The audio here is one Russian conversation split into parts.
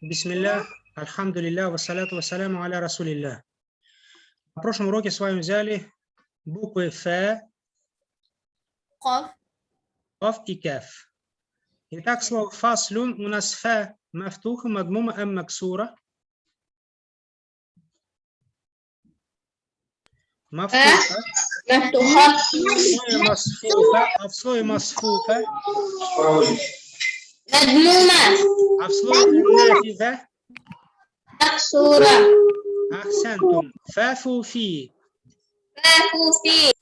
Бисмилля, альхамдулилля, вассаляту вассаляму аля расулилля. На прошлом уроке с вами взяли буквы Ф, قاف Каф и Кеф. Итак, слово фаслюн у нас Ф мафтуха, мадмума ам максура. Мафтуха, مفتوحة в слове масфуха, а в слове масфуха, مضمومة а в слове нафиха, مكسورة ахсантум, фафу фи, كافو في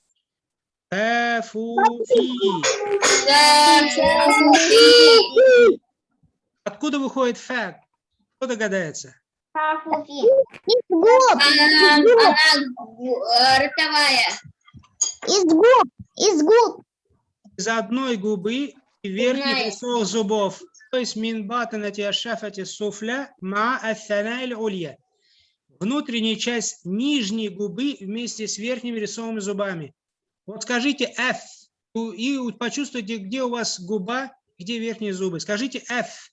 фафу фи. كافو في Откуда выходит фа? Кто догадается? كافو في Из губ, أنا ротовая из губ, из губ. Из одной губы и верхних Знаю. рисов зубов. То есть мин батанати ашафати суфля ма аthanail улья. Внутренняя часть нижней губы вместе с верхними рисовыми зубами. Вот скажите F и почувствуйте, где у вас губа, где верхние зубы. Скажите F.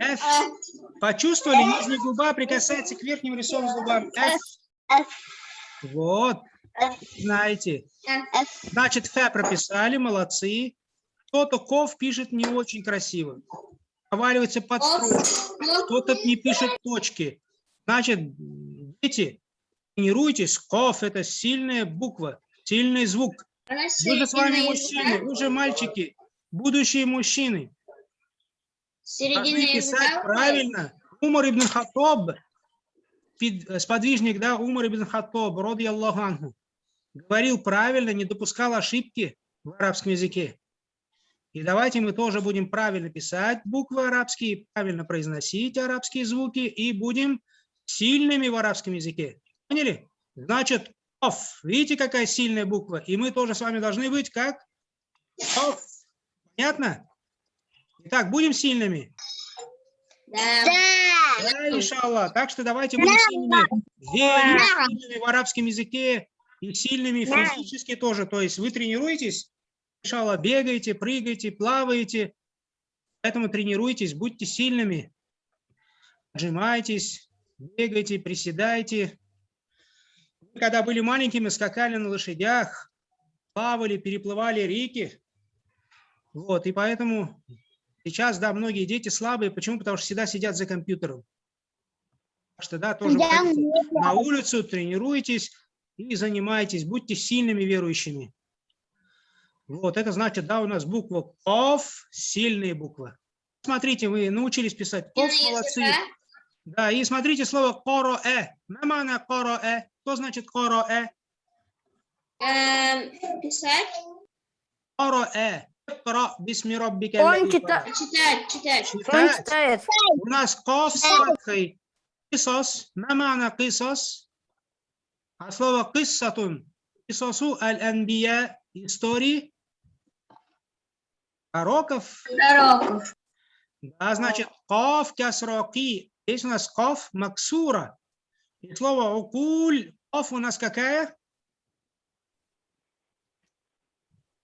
F. Почувствовали, нижняя губа прикасается к верхним рисовым зубам. F. F. Вот. Знаете. Значит, Ф прописали, молодцы. Кто-то ков пишет не очень красиво. Проваливается под строчку. Кто-то не пишет точки. Значит, дети, тренируйтесь. Ков – это сильная буква, сильный звук. Вы же с вами мужчины, вы же мальчики, будущие мужчины. Должны писать правильно. Умар ибн э, сподвижник, да, Умар ибн Хаттаб, роди Аллаху говорил правильно, не допускал ошибки в арабском языке. И давайте мы тоже будем правильно писать буквы арабские, правильно произносить арабские звуки и будем сильными в арабском языке. Поняли? Значит, оф. Видите, какая сильная буква? И мы тоже с вами должны быть как оф. Понятно? Итак, будем сильными. Да. Да. Иншаллах. Так что давайте будем сильными, Да. сильными в арабском языке и сильными Да. физически тоже. То есть вы тренируетесь, иншаллах, бегаете, прыгаете, плаваете. Поэтому тренируйтесь, будьте сильными. Отжимайтесь, бегайте, приседайте. Вы, когда были маленькими, скакали на лошадях, плавали, переплывали реки. Вот, и поэтому сейчас, да, многие дети слабые. Почему? Потому что всегда сидят за компьютером. Так что, да, тоже выходите на улицу, тренируйтесь и занимайтесь, будьте сильными верующими. Вот, это значит, да, у нас буква КОВ, сильные буквы. Смотрите, вы научились писать КОВ, молодцы. Да, и смотрите слово коро-э. Мамана коро-э. Что значит коро-э? Эм, Писать. Коро-э. Он читает. Читать, читать. Он халак. читает. У нас ков с фаткой. Кисос. Мамана кисос. А слово киссатун. Кисосу аль-анбия. Истории. Пророков. Пророков. Да, значит, ков кясроки. Здесь у нас ков максура. И слово укуль. Ков у нас какая?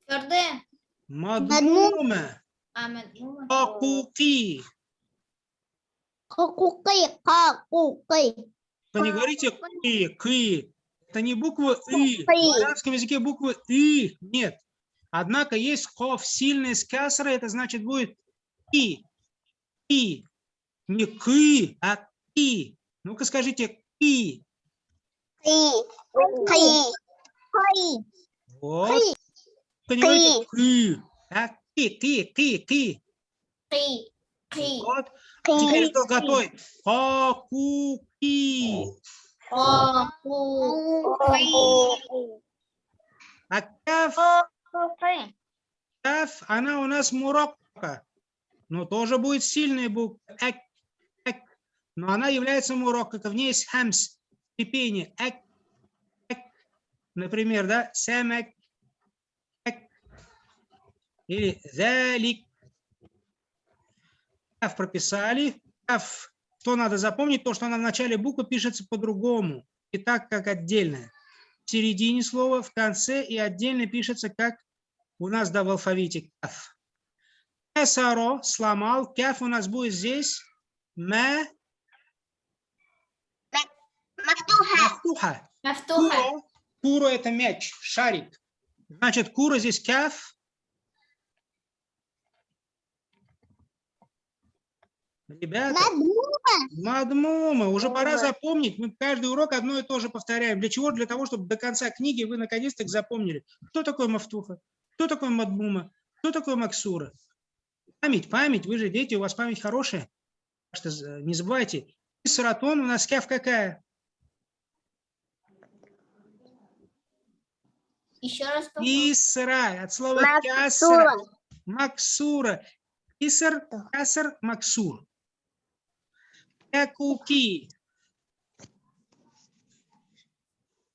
Твердые. Мадмума. А, мадмума. Акуки. Хакукай, хакукай. Вы не говорите кы, кы. Это не буква и. В арабском языке буквы и нет. Однако есть ков сильный с касрой, это значит будет и. И. Не кы, а и. Ну-ка скажите и. Кай, кай, Вот. говорите кы, а ки, ки, ки, ки. Кы. Вот. Теперь кто готовит? Хакуки. О, ку. А каф, она у нас муракка. Но тоже будет сильная буква. Эк. Но она является муракка. В ней есть хамс. Скрипение. Эк, эк. Например, да? Самек. Эк. Или залик. Каф прописали. Каф что надо запомнить, то, что она в начале буквы пишется по-другому, и так как отдельное. В середине слова, в конце и отдельно пишется, как у нас да в алфавите каф. Кесаро сломал, каф у нас будет здесь мэ. Мафтуха. Мафтуха. Куро, куро это мяч, шарик. Значит, куро здесь каф, Ребята, мадмума. мадмума. Уже пора запомнить. Мы каждый урок одно и то же повторяем. Для чего? Для того, чтобы до конца книги вы наконец-то запомнили, кто такой Мафтуха, кто такой Мадмума, кто такой Максура. Память, память. Вы же дети, у вас память хорошая. Что, э, не забывайте. И у нас кяв какая? Еще раз. Исра. От слова Максура. кясар. Максура. Исар, кясар, максур. Куки.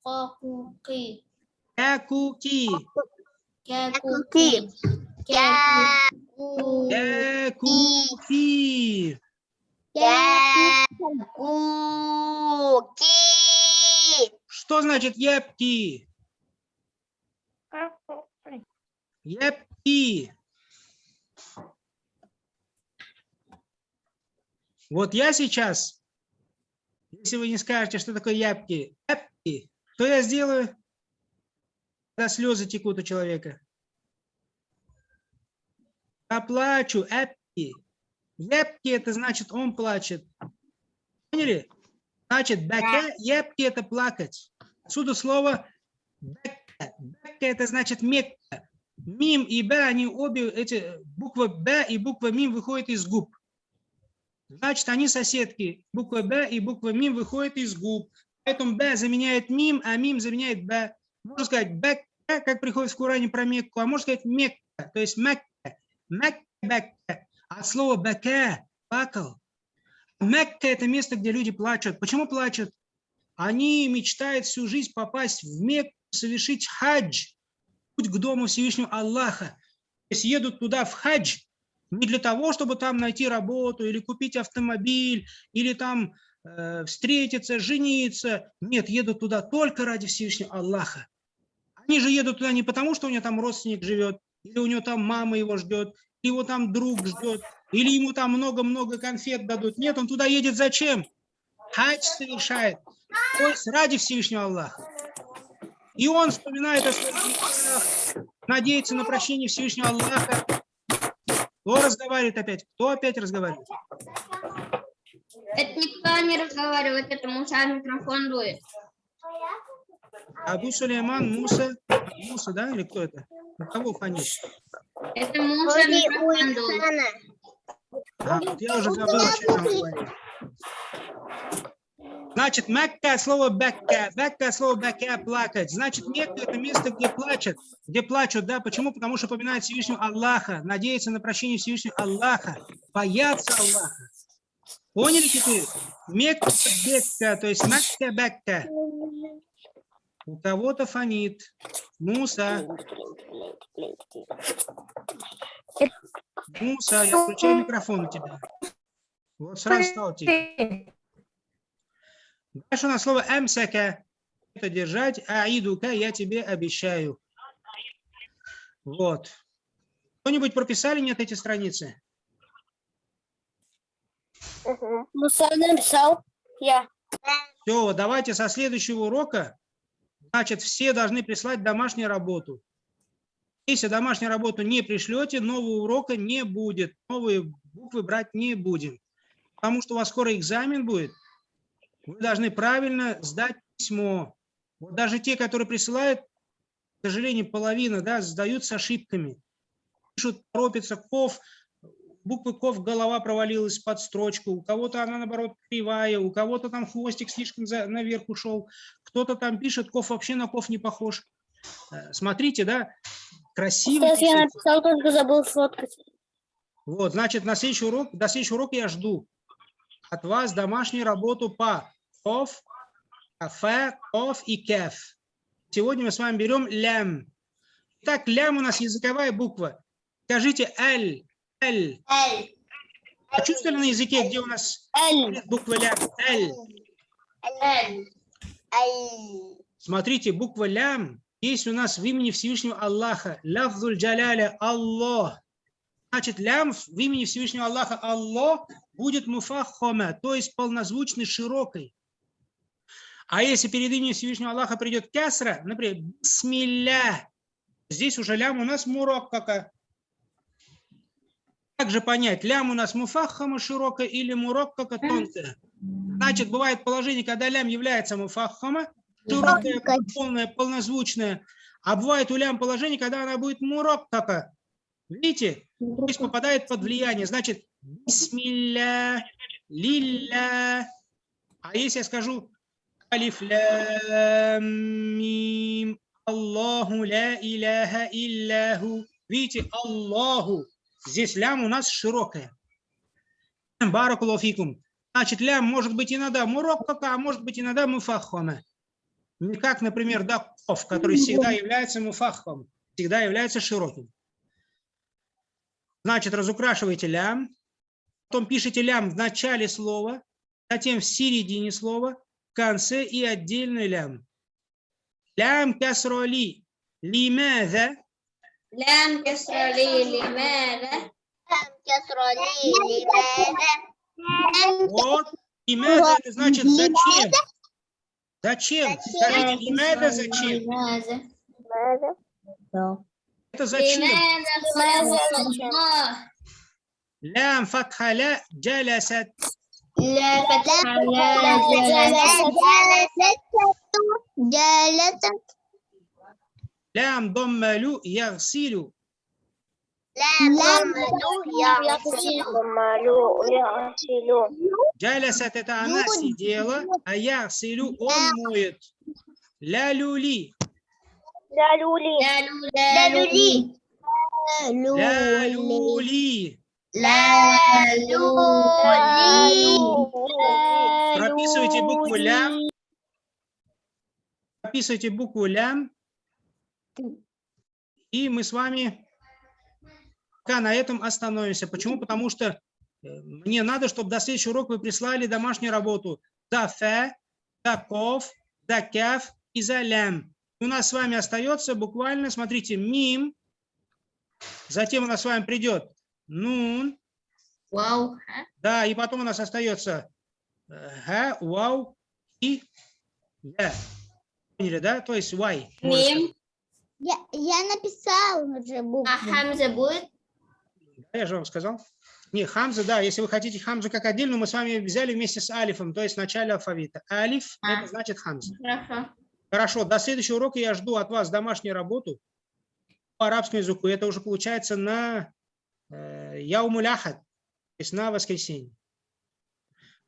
Куки. Куки. Куки. Куки. Куки. Что значит епки? Э, епки. Вот я сейчас, если вы не скажете, что такое ябки, ябки, что я сделаю, когда слезы текут у человека? Поплачу, эпки. Епки это значит он плачет. Поняли? Значит, баке, епки это плакать. Отсюда слово бекка. Бекка это значит мекка. Мим и б, они обе, эти буква б и буква мим выходят из губ. Значит, они соседки. Буква б и буква мим выходят из губ. Поэтому б заменяет мим, а мим заменяет б. Можно сказать бекка, как приходит в Коране про Мекку, а можно сказать мекка, то есть мекка. Мекка, бекка. От слова бека, плакал. Мекка – это место, где люди плачут. Почему плачут? Они мечтают всю жизнь попасть в Мекку, совершить хадж, путь к дому Всевышнего Аллаха. То есть едут туда в хадж не для того, чтобы там найти работу или купить автомобиль, или там э, встретиться, жениться. Нет, едут туда только ради Всевышнего Аллаха. Они же едут туда не потому, что у него там родственник живет, или у него там мама его ждет, или его там друг ждет, или ему там много-много конфет дадут. Нет, он туда едет зачем? Хадж совершает. То есть ради Всевышнего Аллаха. И он вспоминает о грехах, надеется на прощение Всевышнего Аллаха. Кто разговаривает опять? Кто опять разговаривает? Это никто не разговаривает, это Муса микрофон дует. Абу Сулейман, Муса. Муса, да? Или кто это? На кого фонишь? Это Муса микрофон дует. А, вот я уже забыл, о чем там говорил. Значит, Мекка, слово Бекка. Бекка, слово Бекка, плакать. Значит, Мекка – это место, где плачут. Где плачут, да? Почему? Потому что поминают Всевышнего Аллаха, надеются на прощение Всевышнего Аллаха, боятся Аллаха. Поняли теперь? Мекка, Бекка, то есть Мекка, Бекка. У кого-то фонит. Муса. Муса, я включаю микрофон у тебя. Вот сразу стал тихо. Дальше у нас слово эмсака. Это держать. Аидука, я тебе обещаю. Вот. Кто-нибудь прописали нет эти страницы? Муса написал. Я. Все, давайте со следующего урока, значит, все должны прислать домашнюю работу. Если домашнюю работу не пришлете, нового урока не будет. Новые буквы брать не будем. Потому что у вас скоро экзамен будет. Вы должны правильно сдать письмо. Вот даже те, которые присылают, к сожалению, половина, да, сдают с ошибками. Пишут, торопятся, ков, буквы ков голова провалилась под строчку, у кого-то она, наоборот, кривая, у кого-то там хвостик слишком за- наверх ушел, кто-то там пишет, ков вообще на ков не похож. Э, Смотрите, да, красиво Сейчас я написал, только забыл сфоткать. Вот, значит, на следующий урок, до следующего урока я жду от вас домашнюю работу по ков, кафе, ков и кеф. Сегодня мы с вами берем лям. Так, лям у нас языковая буква. Скажите л. Эль. Почувствовали на языке, где у нас Эль. буква лям? Эль. Эль. Смотрите, буква лям есть у нас в имени Всевышнего Аллаха. Лафзуль джаляля Аллах. Значит, лям в имени Всевышнего Аллаха Аллах будет муфаххома, то есть полнозвучный, широкой. А если перед именем Всевышнего Аллаха придет кясра, например, бисмилля, здесь уже лям у нас муроккака. Как же понять, лям у нас муфаххама широкая или муроккака тонкая? Значит, бывает положение, когда лям является муфаххама, широкая, полная, полнозвучная, а бывает у лям положение, когда она будет муроккака. Видите? То есть попадает под влияние. Значит, бисмилля, лилля. А если я скажу алиф лям мим, Аллаху ля иляха илляху. Видите, Аллаху. Здесь лям у нас широкая. Баракулуфикум. Значит, лям может быть иногда муроккака, а может быть иногда муфаххона. Как, например, да, ков, который всегда является муфаххом, всегда является широким. Значит, разукрашиваете лям, потом пишите лям в начале слова, затем в середине слова, конце и отдельный лям. Лям касроли. Лимада. Лям касроли. Лимада. Лям касроли. Лимада. Вот. Лимада это значит зачем? Зачем? Скажите, лимада зачем? Это зачем? Лям фатхаля джалясат. لا فتح لا جلست جلست Лям доммалю ягсилю. لم يغسل Джалясат это она сидела, а ягсилю он моет. Ля люли. لالولي لا لولي Ля. لا Прописывайте букву лям. Прописывайте букву лям. И мы с вами пока на этом остановимся. Почему? Потому что э, мне надо, чтобы до следующего урока вы прислали домашнюю работу. За фе, за ков, за кяф и за лям. У нас с вами остается буквально, смотрите, мим. Затем у нас с вами придет нун. Вау. Да, и потом у нас остается э, Ха, вау, и да. Поняли, да? То есть вай. Мим. Я, я написал уже букву. А хамза будет? Да, я же вам сказал. Не, хамза, да, если вы хотите хамзу как отдельную, мы с вами взяли вместе с алифом, то есть в начале алфавита. Алиф а. – это а. значит хамза. Хорошо. Хорошо, до следующего урока я жду от вас домашнюю работу по арабскому языку. Это уже получается на яумуляхат, то есть на воскресенье.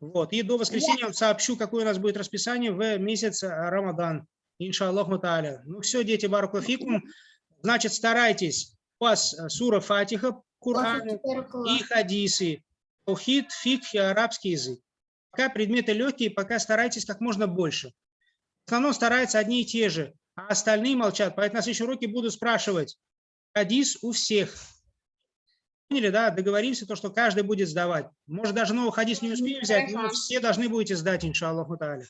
Вот, и до воскресенья я вам сообщу, какое у нас будет расписание в месяц э, Рамадан. Иншаллаху та'аля. Ну все, дети, баракулафикум. Значит, старайтесь. У вас э, сура Фатиха, Курану и хадисы. Таухид, фикх и арабский язык. Пока предметы легкие, пока старайтесь как можно больше. В основном стараются одни и те же, а остальные молчат. Поэтому на следующем уроке буду спрашивать. Хадис у всех. Поняли, да? Договоримся, то, что каждый будет сдавать. Может, даже новый хадис не успеем взять, но все должны будете сдать, иншаллаху та'аля.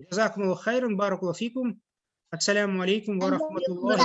Джазакумуллаху хайран, баракуллаху фикум. Ассаляму алейкум ва рахматуллахи